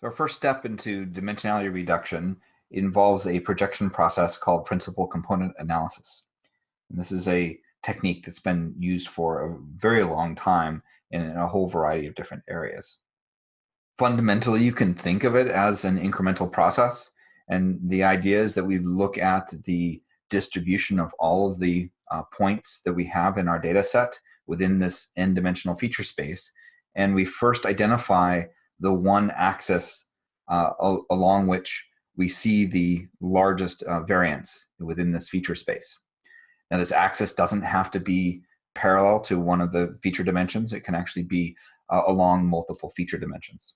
So our first step into dimensionality reduction involves a projection process called principal component analysis. And this is a technique that's been used for a very long time in a whole variety of different areas. Fundamentally, you can think of it as an incremental process. And the idea is that we look at the distribution of all of the uh, points that we have in our data set within this n-dimensional feature space. And we first identify the one axis uh, along which we see the largest uh, variance within this feature space. Now this axis doesn't have to be parallel to one of the feature dimensions. It can actually be uh, along multiple feature dimensions.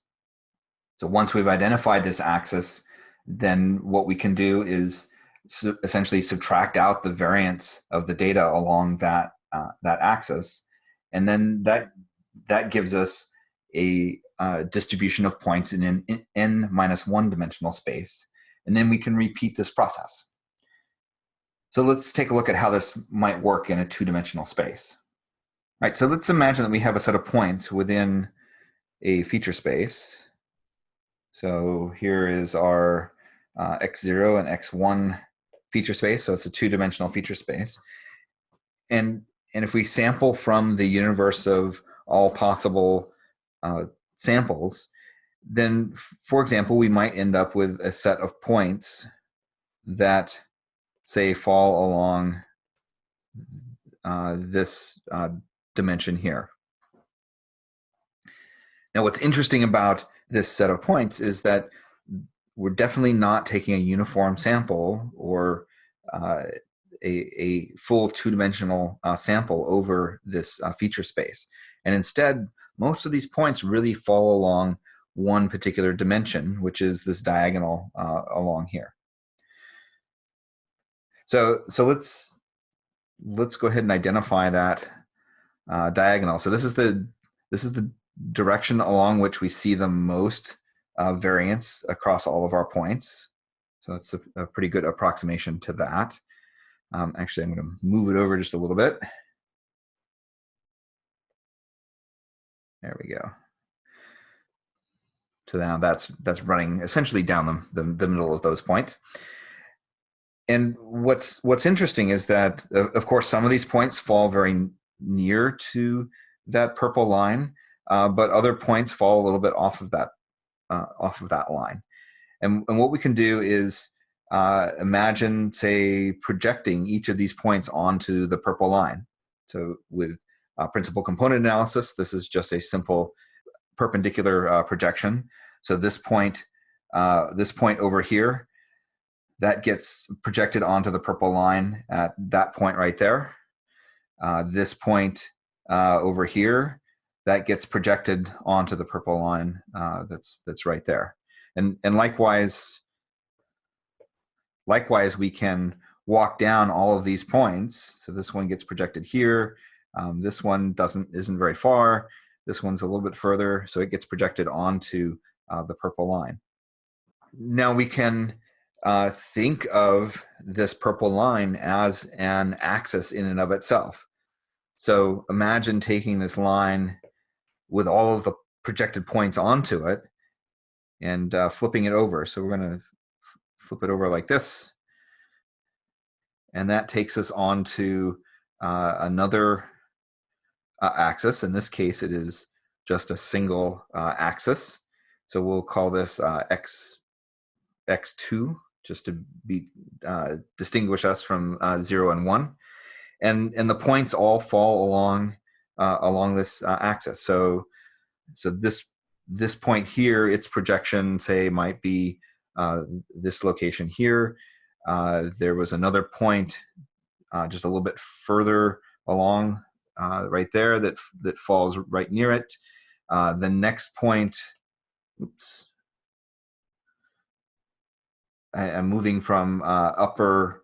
So once we've identified this axis, then what we can do is su essentially subtract out the variance of the data along that, uh, that axis. And then that, that gives us a uh, distribution of points in an n minus one dimensional space. And then we can repeat this process. So let's take a look at how this might work in a two-dimensional space. All right, so let's imagine that we have a set of points within a feature space. So here is our uh, x0 and x1 feature space. So it's a two-dimensional feature space. And, and if we sample from the universe of all possible uh, samples, then, for example, we might end up with a set of points that say fall along uh, this uh, dimension here. Now what's interesting about this set of points is that we're definitely not taking a uniform sample or uh, a, a, full two-dimensional uh, sample over this uh, feature space. And instead, most of these points really fall along one particular dimension, which is this diagonal uh, along here. So, so let's let's go ahead and identify that uh, diagonal. So this is the this is the direction along which we see the most uh, variance across all of our points. So that's a, a pretty good approximation to that. Um, actually, I'm going to move it over just a little bit. There we go. So now that's that's running essentially down the, the, the middle of those points. And what's what's interesting is that of course some of these points fall very near to that purple line uh, but other points fall a little bit off of that uh, off of that line. And, and what we can do is uh, imagine say projecting each of these points onto the purple line. So with principal component analysis this is just a simple perpendicular uh, projection so this point uh, this point over here that gets projected onto the purple line at that point right there. Uh, this point uh, over here, that gets projected onto the purple line uh, that's that's right there. And and likewise, likewise we can walk down all of these points. So this one gets projected here. Um, this one doesn't isn't very far. This one's a little bit further, so it gets projected onto uh, the purple line. Now we can uh, think of this purple line as an axis in and of itself. So imagine taking this line with all of the projected points onto it and uh, flipping it over. So we're going to flip it over like this. And that takes us on to uh, another uh, axis. In this case, it is just a single uh, axis. So we'll call this uh, x, x2 just to be uh, distinguish us from uh, zero and one, and and the points all fall along uh, along this axis. So so this this point here, its projection say might be this location here. There was another point just a little bit further along right there that that falls right near it. the next point, oops, I'm moving from uh, upper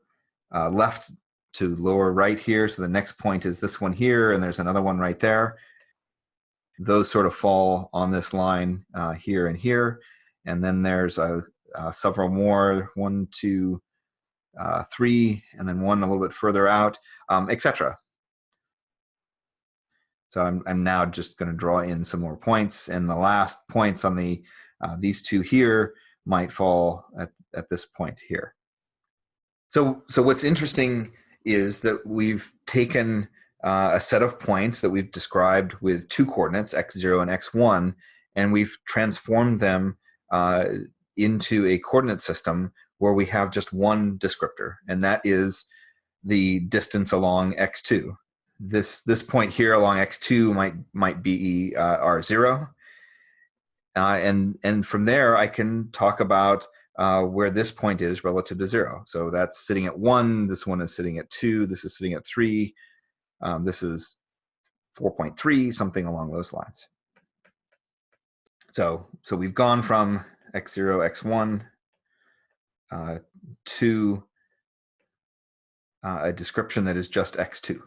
uh, left to lower right here. So the next point is this one here, and there's another one right there. Those sort of fall on this line uh, here and here. And then there's uh, uh, several more, one, two, uh, three, and then one a little bit further out, um, etc. So I'm, I'm now just going to draw in some more points. And the last points on the Uh, these two here might fall at, at this point here. So, so what's interesting is that we've taken uh, a set of points that we've described with two coordinates, x0 and x1, and we've transformed them uh, into a coordinate system where we have just one descriptor, and that is the distance along x2. This, this point here along x2 might, might be uh, r0, uh, and, and from there I can talk about uh, where this point is relative to zero. So that's sitting at one, this one is sitting at two, this is sitting at three, um, this is 4.3, something along those lines. So, so we've gone from x0, x1 uh, to uh, a description that is just x2.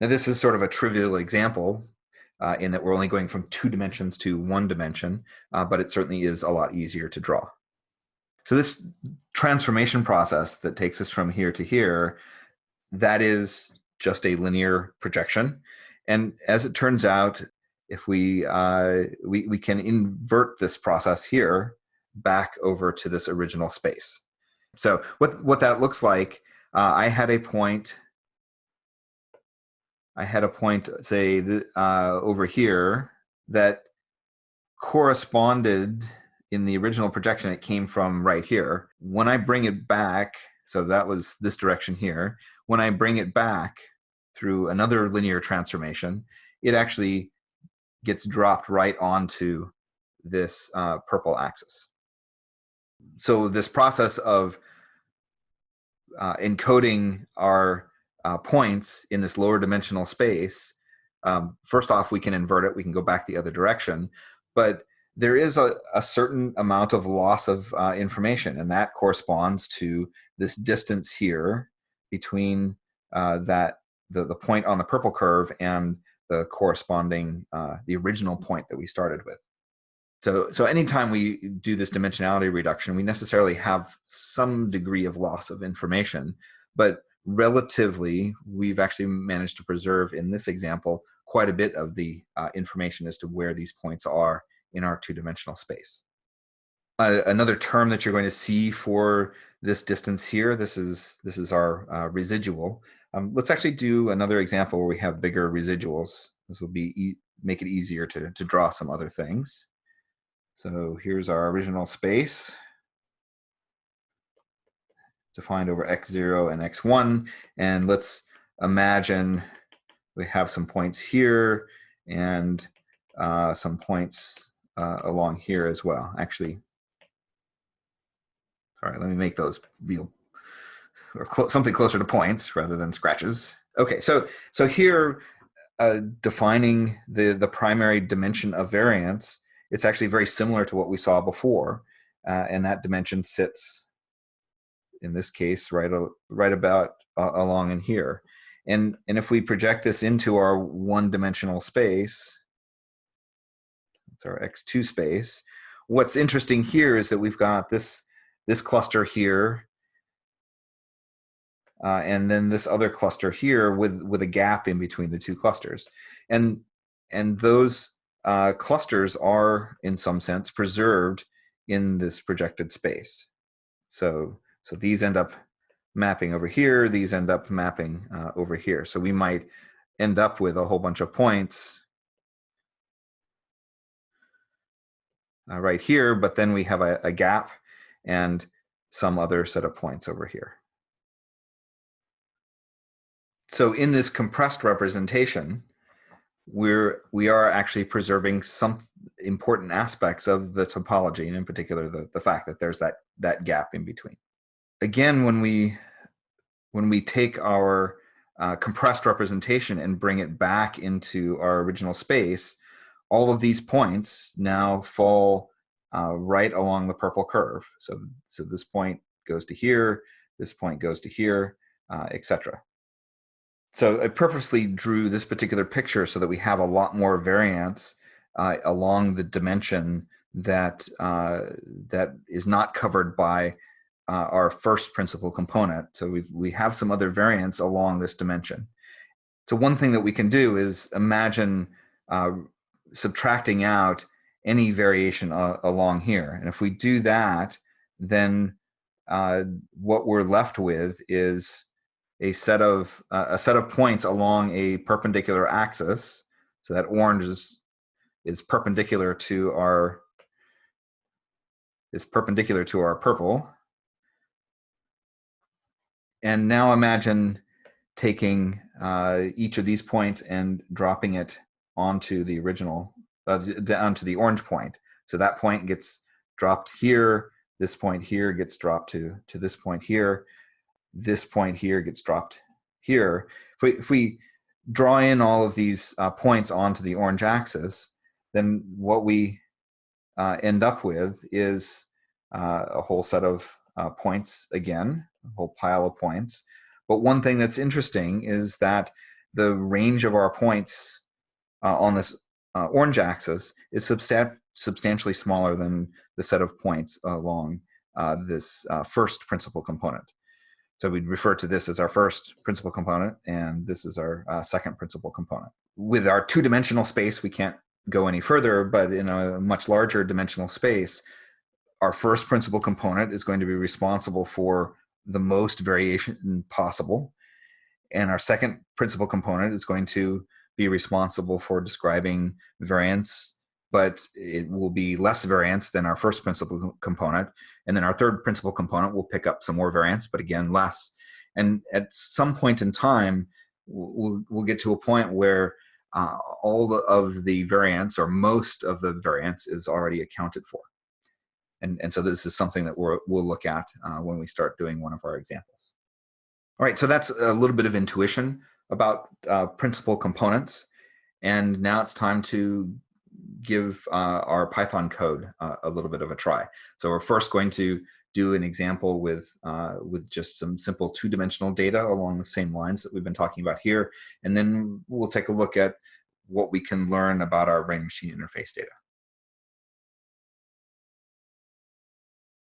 Now this is sort of a trivial example uh, in that we're only going from two dimensions to one dimension, uh, but it certainly is a lot easier to draw. So this transformation process that takes us from here to here, that is just a linear projection. And as it turns out, if we, uh, we, we can invert this process here back over to this original space. So what, what that looks like, uh, I had a point I had a point, say, uh, over here that corresponded in the original projection, it came from right here. When I bring it back, so that was this direction here, when I bring it back through another linear transformation, it actually gets dropped right onto this uh, purple axis. So this process of uh, encoding our uh, points in this lower dimensional space, um, first off, we can invert it. We can go back the other direction. But there is a, a certain amount of loss of uh, information, and that corresponds to this distance here between uh, that the, the point on the purple curve and the corresponding, uh, the original point that we started with. So, so anytime we do this dimensionality reduction, we necessarily have some degree of loss of information, but relatively, we've actually managed to preserve in this example quite a bit of the uh, information as to where these points are in our two-dimensional space. Uh, another term that you're going to see for this distance here, this is, this is our uh, residual. Um, let's actually do another example where we have bigger residuals. This will be e make it easier to, to draw some other things. So here's our original space defined over x0 and x1. And let's imagine we have some points here and uh, some points uh, along here as well. Actually, all right, let me make those real or clo something closer to points rather than scratches. Okay, so so here, uh, defining the the primary dimension of variance, it's actually very similar to what we saw before, uh, and that dimension sits in this case, right, right about uh, along in here. And, and if we project this into our one-dimensional space, it's our x2 space, what's interesting here is that we've got this, this cluster here, uh, and then this other cluster here with, with a gap in between the two clusters. And, and those uh, clusters are, in some sense, preserved in this projected space. So so these end up mapping over here, these end up mapping uh, over here. So we might end up with a whole bunch of points uh, right here, but then we have a, a gap and some other set of points over here. So in this compressed representation, we're we are actually preserving some important aspects of the topology, and in particular the, the fact that there's that that gap in between again, when we when we take our uh, compressed representation and bring it back into our original space, all of these points now fall uh, right along the purple curve. So, so this point goes to here, this point goes to here, uh, etc. So I purposely drew this particular picture so that we have a lot more variance uh, along the dimension that uh, that is not covered by uh, our first principal component. So we we have some other variance along this dimension. So one thing that we can do is imagine uh, subtracting out any variation uh, along here. And if we do that, then uh, what we're left with is a set of uh, a set of points along a perpendicular axis. So that orange is is perpendicular to our is perpendicular to our purple. And now imagine taking uh, each of these points and dropping it onto the original, uh, onto the orange point. So that point gets dropped here, this point here gets dropped to, to this point here, this point here gets dropped here. If we, if we draw in all of these uh, points onto the orange axis, then what we uh, end up with is uh, a whole set of uh, points again, a whole pile of points. But one thing that's interesting is that the range of our points uh, on this uh, orange axis is substan substantially smaller than the set of points along uh, this uh, first principal component. So we'd refer to this as our first principal component, and this is our second principal component. With our two-dimensional space, we can't go any further, but in a much larger dimensional space, our first principal component is going to be responsible for the most variation possible. And our second principal component is going to be responsible for describing variance, but it will be less variance than our first principal component. And then our third principal component will pick up some more variance, but again, less. And at some point in time, we'll, we'll get to a point where uh, all the, of the variance or most of the variance is already accounted for. And, and so this is something that we will look at uh, when we start doing one of our examples. All right, so that's a little bit of intuition about uh, principal components. And now it's time to give uh, our Python code uh, a little bit of a try. So we're first going to do an example with, uh, with just some simple two-dimensional data along the same lines that we've been talking about here. And then we'll take a look at what we can learn about our brain-machine interface data.